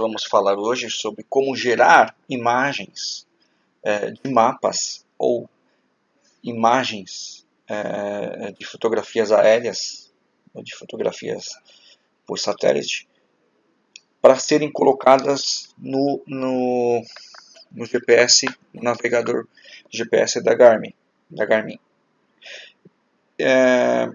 vamos falar hoje sobre como gerar imagens é, de mapas ou imagens é, de fotografias aéreas, de fotografias por satélite, para serem colocadas no, no, no GPS, no navegador GPS da Garmin. Da Garmin. É,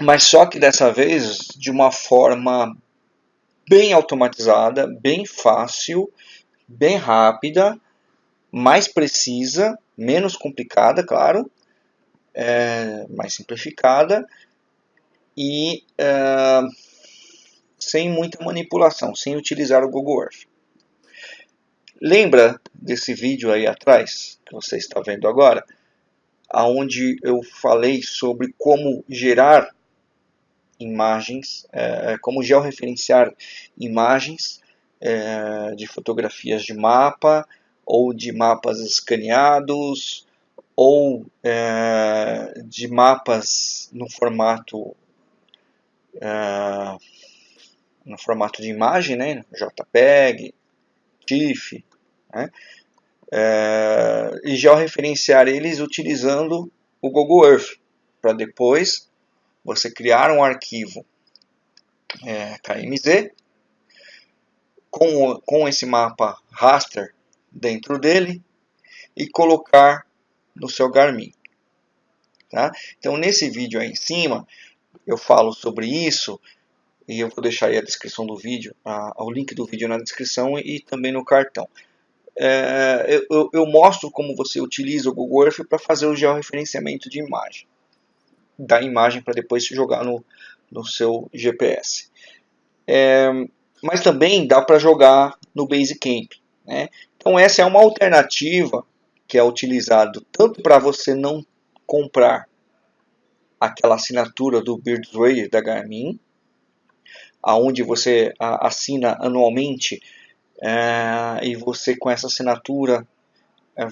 mas só que dessa vez de uma forma bem automatizada, bem fácil, bem rápida, mais precisa, menos complicada, claro, é, mais simplificada e é, sem muita manipulação, sem utilizar o Google Earth. Lembra desse vídeo aí atrás, que você está vendo agora, aonde eu falei sobre como gerar imagens, é, como georreferenciar imagens é, de fotografias de mapa ou de mapas escaneados ou é, de mapas no formato é, no formato de imagem, né, JPEG, TIFF, né, é, e georreferenciar eles utilizando o Google Earth para depois você criar um arquivo é, KMZ com, com esse mapa raster dentro dele e colocar no seu Garmin. Tá? Então nesse vídeo aí em cima eu falo sobre isso e eu vou deixar aí a descrição do vídeo, a, o link do vídeo na descrição e, e também no cartão. É, eu, eu, mostro como você utiliza o Google Earth para fazer o georreferenciamento de imagem da imagem para depois jogar no, no seu GPS. É, mas também dá para jogar no Basecamp. Né? Então essa é uma alternativa que é utilizado tanto para você não comprar aquela assinatura do Birdway da Garmin, aonde você assina anualmente é, e você com essa assinatura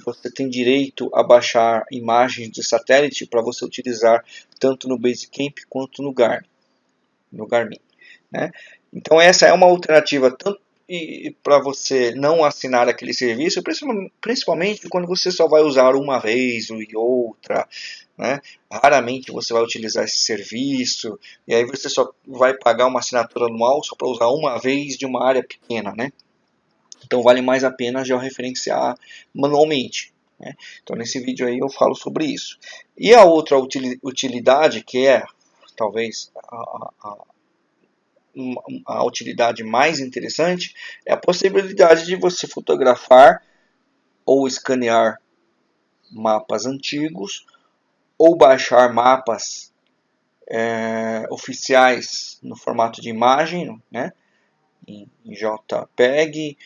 você tem direito a baixar imagens de satélite para você utilizar tanto no Basecamp quanto no Garmin. No Garmin né? Então essa é uma alternativa tanto para você não assinar aquele serviço, principalmente quando você só vai usar uma vez e outra, né? Raramente você vai utilizar esse serviço e aí você só vai pagar uma assinatura anual só para usar uma vez de uma área pequena, né? Então vale mais a pena georreferenciar manualmente. Né? Então nesse vídeo aí eu falo sobre isso. E a outra utilidade que é talvez a, a, a utilidade mais interessante é a possibilidade de você fotografar ou escanear mapas antigos ou baixar mapas é, oficiais no formato de imagem, né, em JPEG,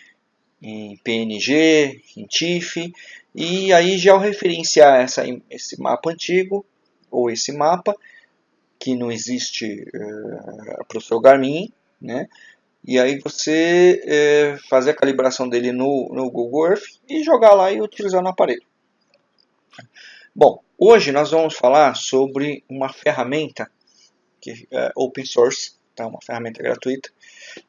em PNG, em TIFF, e aí georreferenciar essa, esse mapa antigo, ou esse mapa, que não existe uh, para o seu Garmin, né? E aí você uh, fazer a calibração dele no, no Google Earth e jogar lá e utilizar no aparelho. Bom, hoje nós vamos falar sobre uma ferramenta que é open source, tá? uma ferramenta gratuita,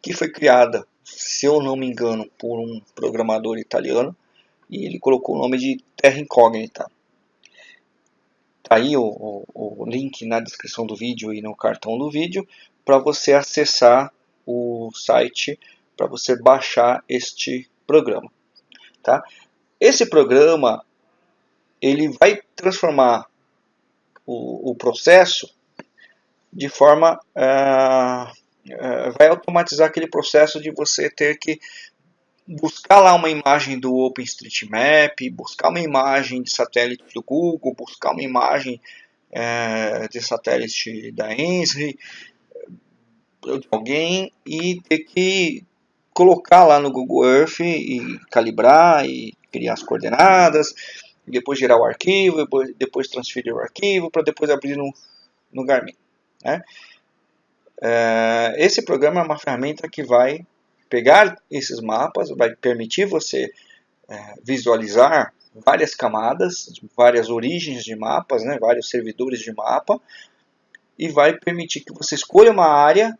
que foi criada se eu não me engano, por um programador italiano, e ele colocou o nome de Terra Incógnita. Aí o, o, o link na descrição do vídeo e no cartão do vídeo para você acessar o site para você baixar este programa. Tá? Esse programa ele vai transformar o, o processo de forma uh, é, vai automatizar aquele processo de você ter que buscar lá uma imagem do OpenStreetMap, buscar uma imagem de satélite do Google, buscar uma imagem é, de satélite da ENSRI, de alguém, e ter que colocar lá no Google Earth e calibrar e criar as coordenadas, depois gerar o arquivo, depois, depois transferir o arquivo para depois abrir no, no Garmin. Né? É, esse programa é uma ferramenta que vai pegar esses mapas, vai permitir você é, visualizar várias camadas, várias origens de mapas, né, vários servidores de mapa, e vai permitir que você escolha uma área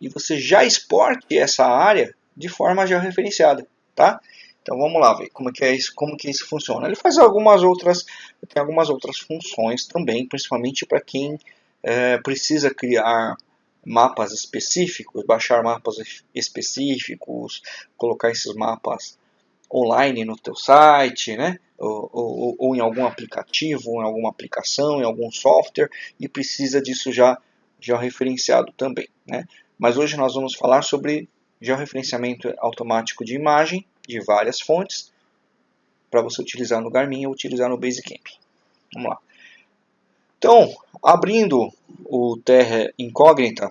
e você já exporte essa área de forma georreferenciada, tá? Então vamos lá ver como que é isso, como que isso funciona. Ele faz algumas outras, tem algumas outras funções também, principalmente para quem é, precisa criar mapas específicos, baixar mapas específicos, colocar esses mapas online no teu site, né? Ou, ou, ou, em algum aplicativo, em alguma aplicação, em algum software, e precisa disso já, já referenciado também. Né? Mas hoje nós vamos falar sobre georreferenciamento automático de imagem de várias fontes para você utilizar no Garmin ou utilizar no Basecamp. Vamos lá. Então, abrindo o Terra Incógnita,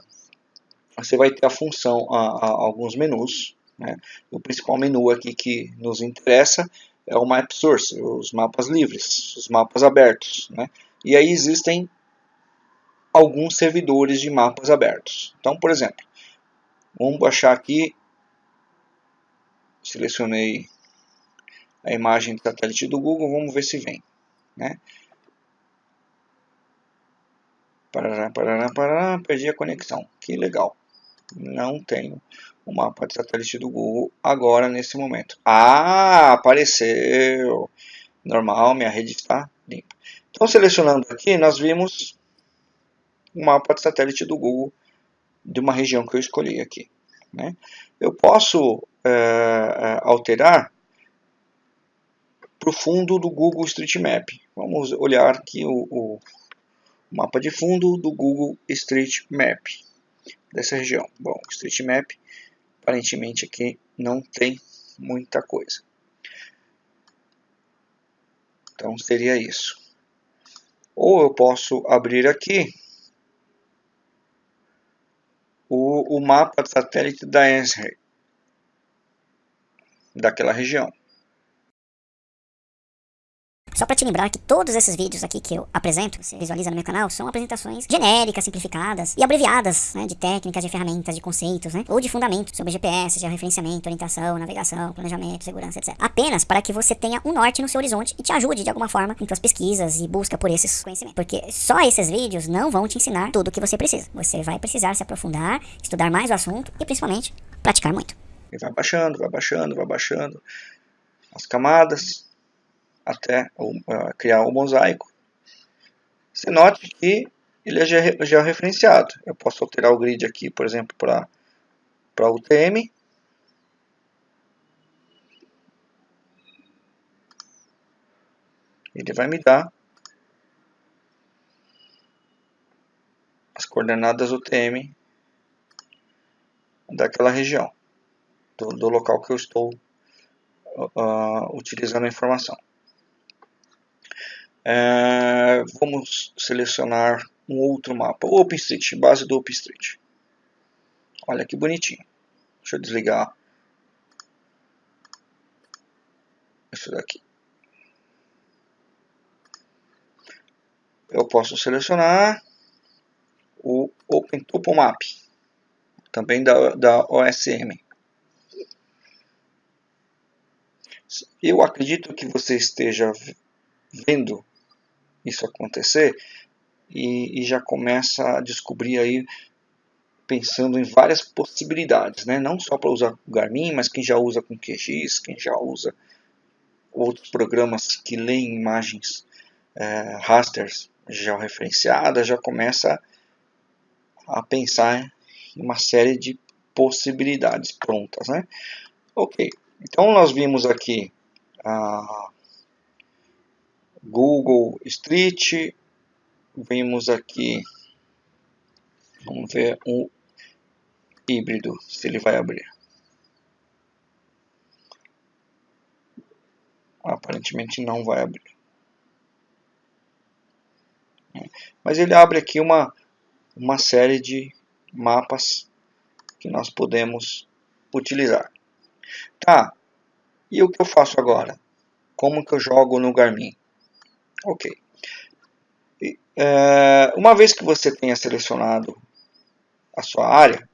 você vai ter a função, a, a, alguns menus. Né? O principal menu aqui que nos interessa é o Map Source, os mapas livres, os mapas abertos. Né? E aí existem alguns servidores de mapas abertos. Então, por exemplo, vamos baixar aqui, selecionei a imagem de satélite do Google, vamos ver se vem. Né? Parará, parará, parará, perdi a conexão. Que legal. Não tenho o mapa de satélite do Google agora nesse momento. Ah, apareceu. Normal, minha rede está limpa. Então, selecionando aqui, nós vimos o mapa de satélite do Google de uma região que eu escolhi aqui. Né? Eu posso é, alterar para o fundo do Google Street Map. Vamos olhar aqui o, o mapa de fundo do Google Street Map dessa região. Bom, Street Map aparentemente aqui não tem muita coisa. Então seria isso. Ou eu posso abrir aqui o, o mapa satélite da ENSRE, daquela região. Só para te lembrar que todos esses vídeos aqui que eu apresento, você visualiza no meu canal, são apresentações genéricas, simplificadas e abreviadas, né, de técnicas, de ferramentas, de conceitos, né, ou de fundamentos sobre GPS, georreferenciamento, orientação, navegação, planejamento, segurança, etc. Apenas para que você tenha um norte no seu horizonte e te ajude de alguma forma em suas pesquisas e busca por esses conhecimentos. Porque só esses vídeos não vão te ensinar tudo o que você precisa. Você vai precisar se aprofundar, estudar mais o assunto e principalmente praticar muito. E vai baixando, vai baixando, vai baixando as camadas, até criar o mosaico. Você note que ele é georreferenciado. Eu posso alterar o grid aqui, por exemplo, para para UTM. Ele vai me dar as coordenadas UTM daquela região, do, do local que eu estou uh, utilizando a informação. É, vamos selecionar um outro mapa, OpenStreet, base do OpenStreet. Olha que bonitinho. Deixa eu desligar isso daqui. Eu posso selecionar o OpenTopomap, também da, da OSM. Eu acredito que você esteja vendo isso acontecer e, e já começa a descobrir aí pensando em várias possibilidades, né? não só para usar o Garmin, mas quem já usa com QGIS, quem já usa outros programas que leem imagens é, rasters georreferenciadas, já começa a pensar em uma série de possibilidades prontas. Né? Ok, então nós vimos aqui a Google Street. Vimos aqui, vamos ver um híbrido, se ele vai abrir. Aparentemente não vai abrir. Mas ele abre aqui uma, uma série de mapas que nós podemos utilizar. Tá, e o que eu faço agora? Como que eu jogo no Garmin? Ok. E, é, uma vez que você tenha selecionado a sua área,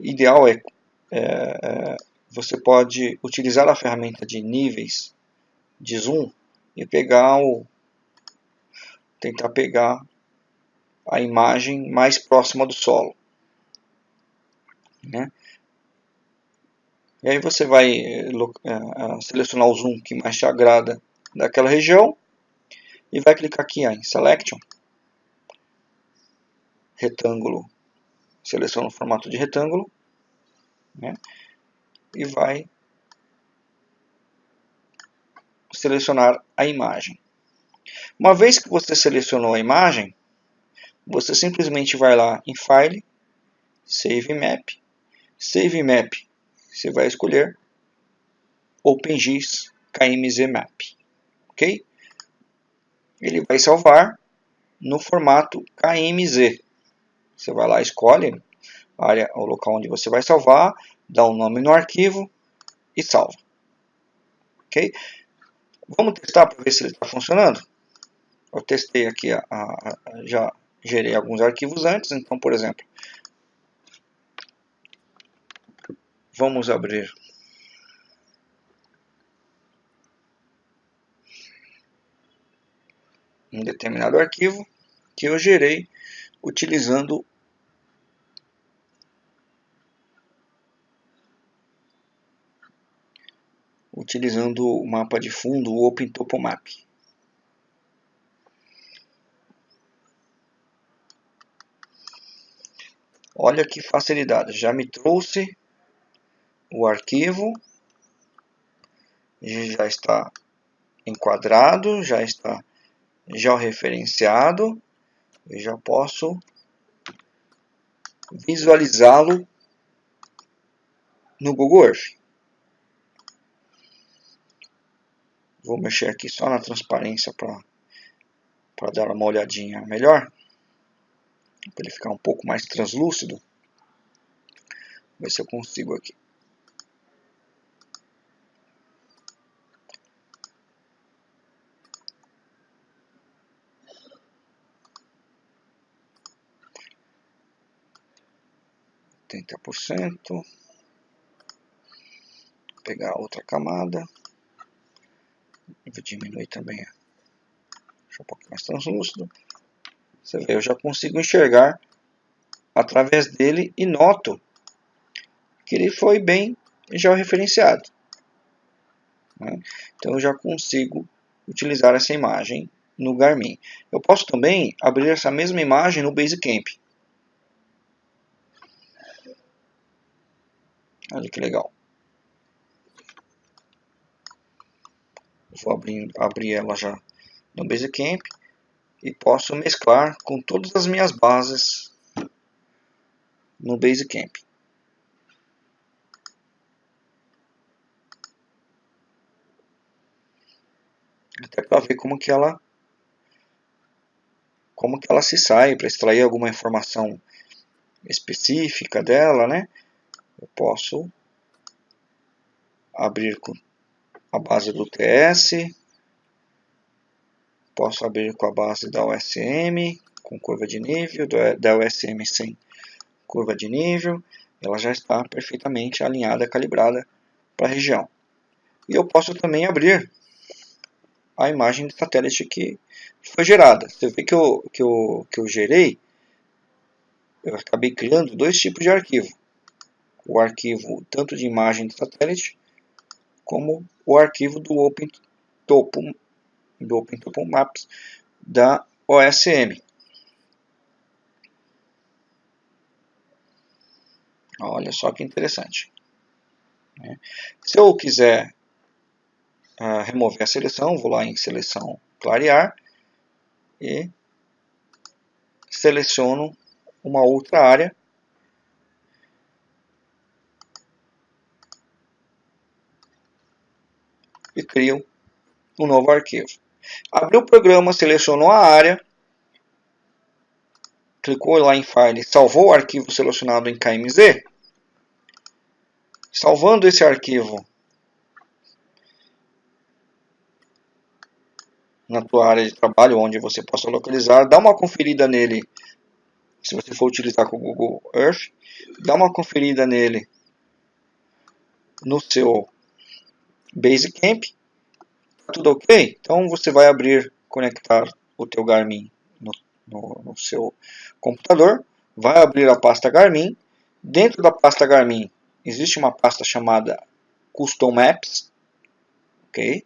ideal é, é, é, você pode utilizar a ferramenta de níveis de zoom e pegar o tentar pegar a imagem mais próxima do solo. Né? E aí você vai uh, selecionar o zoom que mais te agrada daquela região e vai clicar aqui em Selection, retângulo, seleciona o formato de retângulo né? e vai selecionar a imagem. Uma vez que você selecionou a imagem, você simplesmente vai lá em File, Save Map, Save Map, você vai escolher OpenGIS KMZ Map, ok? Ele vai salvar no formato KMZ. Você vai lá, escolhe a área, o local onde você vai salvar, dá um nome no arquivo e salva. Ok? Vamos testar para ver se ele está funcionando? Eu testei aqui, a, a, já gerei alguns arquivos antes, então, por exemplo, vamos abrir um determinado arquivo que eu gerei utilizando utilizando o mapa de fundo, o OpenTopomap. Olha que facilidade, já me trouxe o arquivo, já está enquadrado, já está georreferenciado, eu já posso visualizá-lo no Google Earth. Vou mexer aqui só na transparência para dar uma olhadinha melhor. Para ele ficar um pouco mais translúcido. Ver se eu consigo aqui. Oitenta por cento. Pegar outra camada vou diminuir também. Deixa um pouco mais translúcido. Você vê, eu já consigo enxergar através dele e noto que ele foi bem georreferenciado. Né? Então eu já consigo utilizar essa imagem no Garmin. Eu posso também abrir essa mesma imagem no Basecamp. Olha que legal. vou abrir, abrir ela já no Basecamp e posso mesclar com todas as minhas bases no Basecamp. Até para ver como que ela como que ela se sai para extrair alguma informação específica dela, né? Eu posso abrir com a base do TS, posso abrir com a base da USM, com curva de nível, da USM sem curva de nível, ela já está perfeitamente alinhada, calibrada para a região. E eu posso também abrir a imagem de satélite que foi gerada. Você vê que eu, que eu, que eu gerei, eu acabei criando dois tipos de arquivo. O arquivo tanto de imagem de satélite, como o arquivo do OpenTopo, do OpenTopo Maps da OSM. Olha só que interessante. Né? Se eu quiser uh, remover a seleção, vou lá em seleção clarear e seleciono uma outra área e crio um novo arquivo. Abriu o programa, selecionou a área, clicou lá em File, salvou o arquivo selecionado em KMZ. Salvando esse arquivo na tua área de trabalho, onde você possa localizar, dá uma conferida nele, se você for utilizar com o Google Earth, dá uma conferida nele no seu Basecamp. Tá tudo ok? Então você vai abrir, conectar o teu Garmin no no, no seu computador, vai abrir a pasta Garmin. Dentro da pasta Garmin existe uma pasta chamada Custom Maps, ok?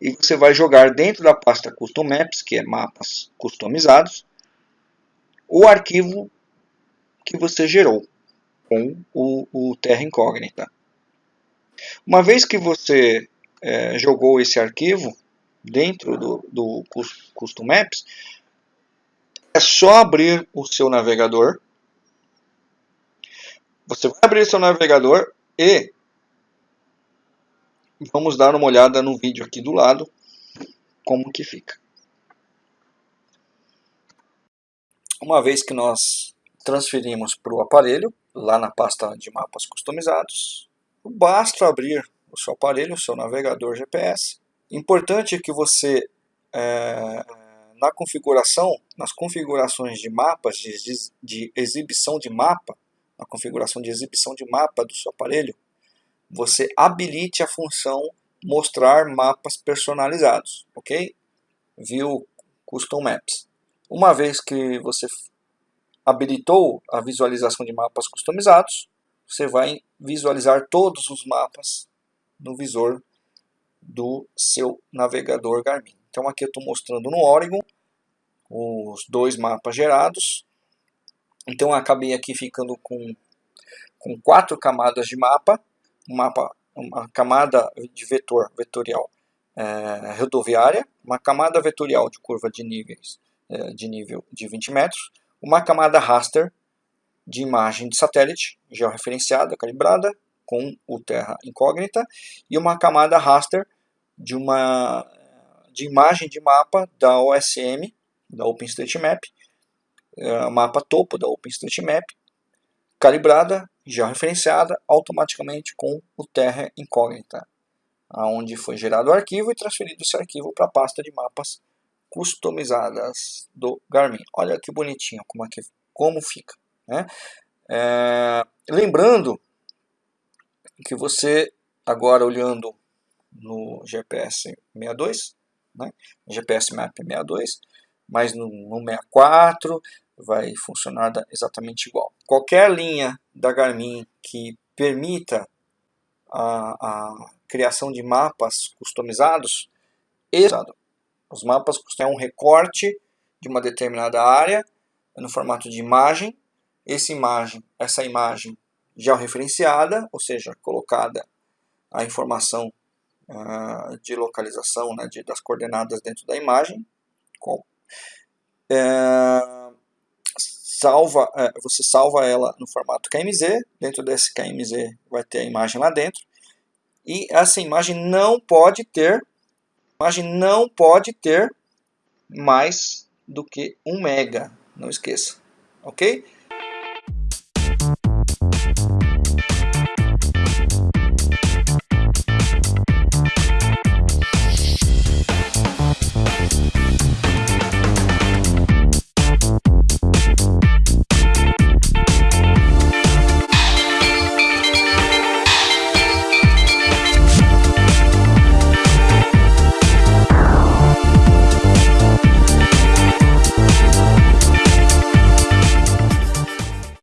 E você vai jogar dentro da pasta Custom Maps, que é mapas customizados, o arquivo que você gerou com o, o Terra Incógnita. Uma vez que você é, jogou esse arquivo dentro do, do Custom Maps, é só abrir o seu navegador. Você vai abrir seu navegador e vamos dar uma olhada no vídeo aqui do lado como que fica. Uma vez que nós transferimos para o aparelho, lá na pasta de mapas customizados, basta abrir o seu aparelho, o seu navegador GPS. Importante que você, é, na configuração, nas configurações de mapas, de, de exibição de mapa, na configuração de exibição de mapa do seu aparelho, você habilite a função mostrar mapas personalizados, ok? View Custom Maps. Uma vez que você habilitou a visualização de mapas customizados, você vai visualizar todos os mapas no visor do seu navegador Garmin. Então aqui eu estou mostrando no Oregon os dois mapas gerados. Então acabei aqui ficando com, com quatro camadas de mapa, mapa, uma camada de vetor vetorial é, rodoviária, uma camada vetorial de curva de níveis é, de nível de 20 metros, uma camada raster de imagem de satélite georreferenciada, calibrada, com o Terra Incógnita, e uma camada raster de, uma, de imagem de mapa da OSM, da OpenStreetMap, é, mapa topo da OpenStreetMap, calibrada, georreferenciada automaticamente com o Terra Incógnita, aonde foi gerado o arquivo e transferido esse arquivo para a pasta de mapas customizadas do Garmin. Olha que bonitinho como, é que, como fica. Né? É, lembrando que você, agora olhando no GPS 62, né? GPS Map 62, mas no, no 64 vai funcionar exatamente igual. Qualquer linha da Garmin que permita a, a criação de mapas customizados, os mapas têm um recorte de uma determinada área no formato de imagem essa imagem, essa imagem georreferenciada, ou seja, colocada a informação uh, de localização né, de, das coordenadas dentro da imagem. Com, é, salva, é, você salva ela no formato KMZ, dentro desse KMZ vai ter a imagem lá dentro, e essa imagem não pode ter, imagem não pode ter mais do que 1 mega, não esqueça, ok?